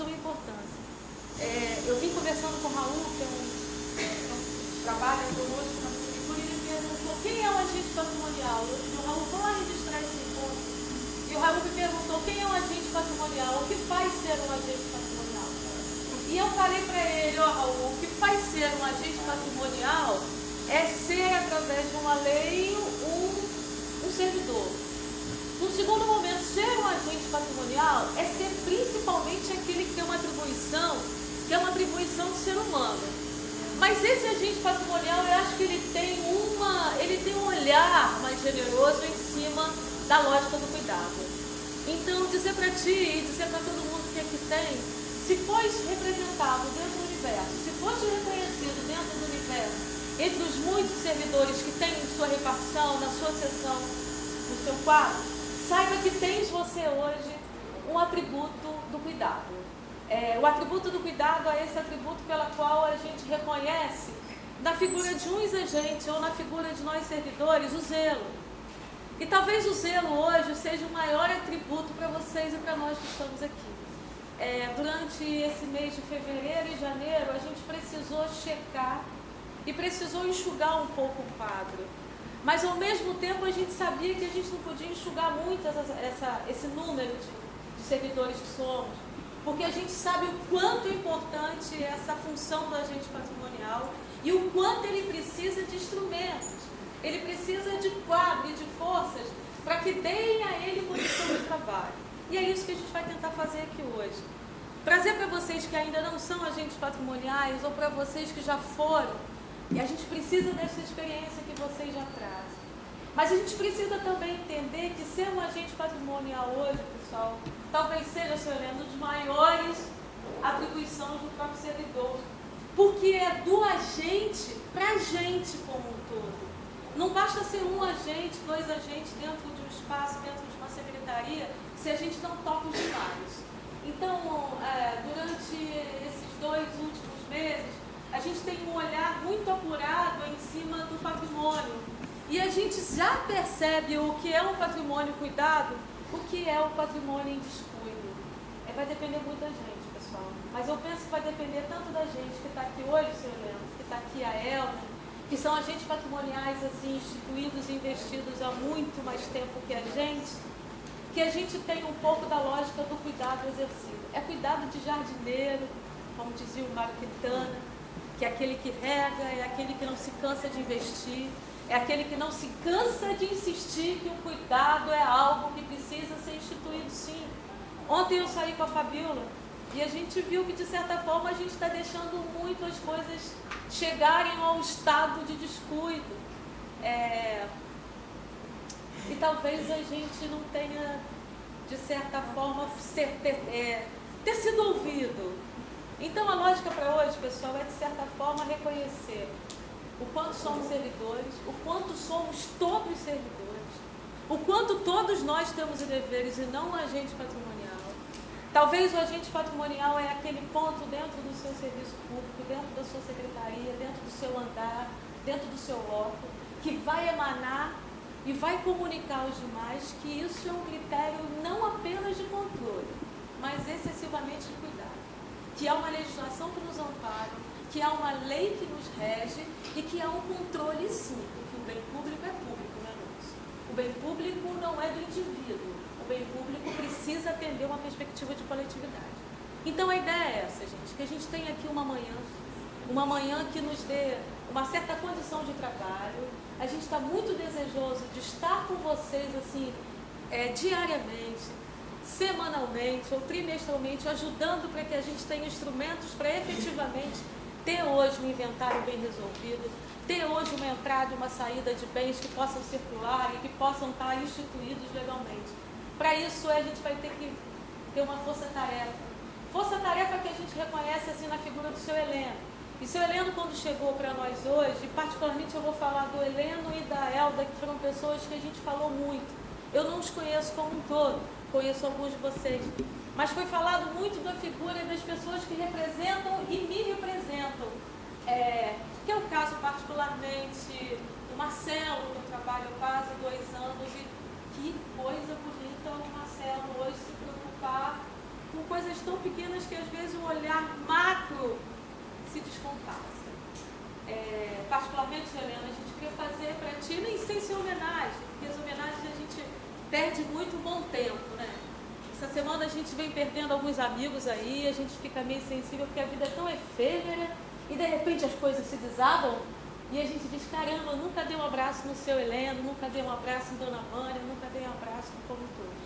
sua importância. É, eu vim conversando com o Raul, que é um, um trabalha conosco na prefeitura, e ele perguntou quem é o agente patrimonial. E o Raul, vou lá registrar esse encontro. E o Raul me perguntou quem é o agente patrimonial, o que faz ser um agente patrimonial. E eu falei para ele, ó oh, Raul, o que faz ser um agente patrimonial é ser, através de uma lei, um, um servidor. No segundo momento, ser um agente patrimonial é ser principalmente aquele que tem uma atribuição, que é uma atribuição do ser humano. Mas esse agente patrimonial, eu acho que ele tem uma, ele tem um olhar mais generoso em cima da lógica do cuidado. Então, dizer para ti e dizer para todo mundo que aqui tem, se fores representado dentro do universo, se fores reconhecido dentro do universo, entre os muitos servidores que têm sua repartição, na sua sessão, no seu quadro, saiba que tens você hoje um atributo do cuidado. É, o atributo do cuidado é esse atributo pela qual a gente reconhece na figura de uns agentes ou na figura de nós servidores o zelo. E talvez o zelo hoje seja o maior atributo para vocês e para nós que estamos aqui. É, durante esse mês de fevereiro e janeiro, a gente precisou checar e precisou enxugar um pouco o quadro. Mas ao mesmo tempo a gente sabia que a gente não podia enxugar muito essa, essa, esse número de, de servidores que somos, porque a gente sabe o quanto é importante essa função do agente patrimonial e o quanto ele precisa de instrumentos, ele precisa de quadro e de forças para que deem a ele condição de trabalho. E é isso que a gente vai tentar fazer aqui hoje. Trazer para vocês que ainda não são agentes patrimoniais ou para vocês que já foram e a gente precisa dessa experiência que vocês já trazem. Mas a gente precisa também entender que ser um agente patrimonial hoje, pessoal, talvez seja, senhor Helena, um dos maiores atribuições do próprio servidor. Porque é do agente para a gente como um todo. Não basta ser um agente, dois agentes dentro de um espaço, dentro de uma secretaria, se a gente não toca os demais. Então, é, durante esses dois últimos meses, a gente tem um olhar muito apurado em cima do. E a gente já percebe o que é um patrimônio cuidado, o que é o patrimônio em descuido. É, vai depender muito da gente, pessoal. Mas eu penso que vai depender tanto da gente que está aqui hoje, senhor Leandro, que está aqui a Elma, que são agentes patrimoniais assim, instituídos e investidos há muito mais tempo que a gente, que a gente tem um pouco da lógica do cuidado exercido. É cuidado de jardineiro, como dizia o Mário Quintana, que é aquele que rega, é aquele que não se cansa de investir, é aquele que não se cansa de insistir que o cuidado é algo que precisa ser instituído sim. Ontem eu saí com a Fabiola e a gente viu que de certa forma a gente está deixando muito as coisas chegarem ao estado de descuido. É... E talvez a gente não tenha, de certa forma, ser, ter, é, ter sido ouvido então a lógica para hoje, pessoal, é de certa forma reconhecer o quanto somos servidores, o quanto somos todos servidores, o quanto todos nós temos deveres e não o agente patrimonial. Talvez o agente patrimonial é aquele ponto dentro do seu serviço público, dentro da sua secretaria, dentro do seu andar, dentro do seu loco, que vai emanar e vai comunicar aos demais que isso é um critério não apenas de controle, mas excessivamente de cuidado que há uma legislação que nos ampara, que há uma lei que nos rege e que há um controle sim, porque o bem público é público, não é nosso. O bem público não é do indivíduo, o bem público precisa atender uma perspectiva de coletividade. Então a ideia é essa, gente, que a gente tenha aqui uma manhã, uma manhã que nos dê uma certa condição de trabalho. A gente está muito desejoso de estar com vocês assim é, diariamente, semanalmente ou trimestralmente, ajudando para que a gente tenha instrumentos para efetivamente ter hoje um inventário bem resolvido, ter hoje uma entrada e uma saída de bens que possam circular e que possam estar instituídos legalmente. Para isso, a gente vai ter que ter uma força-tarefa. Força-tarefa que a gente reconhece assim na figura do seu Heleno. E seu Heleno, quando chegou para nós hoje, particularmente eu vou falar do Heleno e da Elda, que foram pessoas que a gente falou muito. Eu não os conheço como um todo, conheço alguns de vocês, mas foi falado muito da figura das pessoas que representam e me representam. É, que é o caso particularmente do Marcelo, que eu trabalho há quase dois anos, e que coisa bonita o Marcelo hoje se preocupar com coisas tão pequenas que às vezes o olhar macro se descompassa. É, particularmente, Helena, a gente queria fazer para ti, nem sem ser homenagem, porque as homenagens perde muito bom tempo, né? Essa semana a gente vem perdendo alguns amigos aí, a gente fica meio sensível porque a vida é tão efêmera e de repente as coisas se desabam e a gente diz, caramba, nunca dei um abraço no seu Heleno, nunca dei um abraço em Dona Mânia, nunca dei um abraço no Como Todos.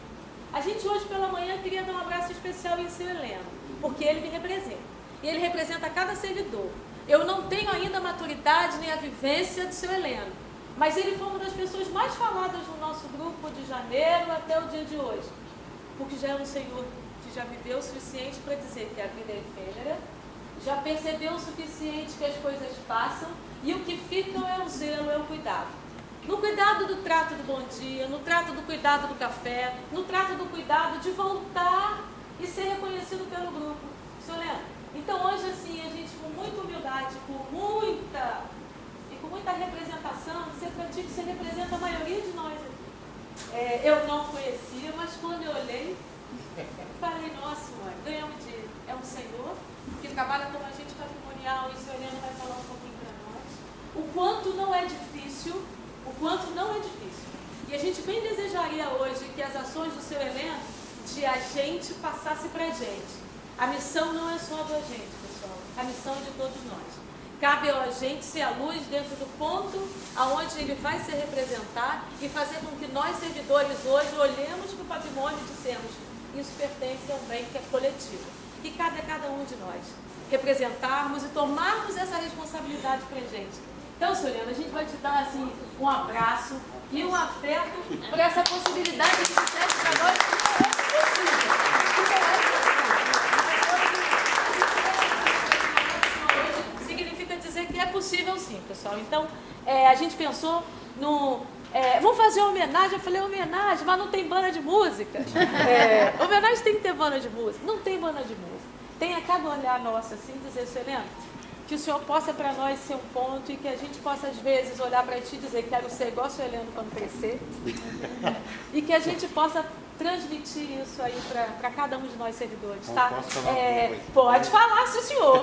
A gente hoje pela manhã queria dar um abraço especial em seu Heleno, porque ele me representa. E ele representa cada servidor. Eu não tenho ainda a maturidade nem a vivência do seu Heleno, mas ele foi uma das pessoas mais faladas no de janeiro até o dia de hoje, porque já é um senhor que já viveu o suficiente para dizer que a vida é efêmera, já percebeu o suficiente que as coisas passam e o que fica é o zelo, é o cuidado. No cuidado do trato do bom dia, no trato do cuidado do café, no trato do cuidado de voltar e ser reconhecido pelo grupo. Senhor Leandro, então hoje assim, a gente com muita humildade, com muita e com muita representação, que você representa a maioria de nós É, eu não conhecia, mas quando eu olhei, falei, nossa mãe, ganhamos de. É um senhor que trabalha com a gente patrimonial e o senhor Leandro vai falar um pouquinho o quanto não é difícil, o quanto não é difícil. E a gente bem desejaria hoje que as ações do seu evento de a gente passasse para a gente. A missão não é só do agente, pessoal. A missão é de todos nós. Cabe ao agente ser a luz dentro do ponto aonde ele vai se representar e fazer com que nós, servidores, hoje olhemos para o patrimônio e dissemos isso pertence a um bem que é coletivo. E cabe a cada um de nós representarmos e tomarmos essa responsabilidade para a gente então, Soriana, a gente vai te dar assim, um abraço e um afeto por essa possibilidade que disseste para nós que é possível. Significa dizer que é possível sim, pessoal. Então, é, a gente pensou no. É, vamos fazer uma homenagem. Eu falei, homenagem, mas não tem banda de música. É, homenagem tem que ter banda de música. Não tem banda de música. Tem a cada olhar nosso assim, dizer, Selena, que o Senhor possa para nós ser um ponto e que a gente possa, às vezes, olhar para ti e dizer quero ser igual o Heleno quando crescer. e que a gente possa transmitir isso aí para cada um de nós servidores, tá? É, pode falar, sim, senhor.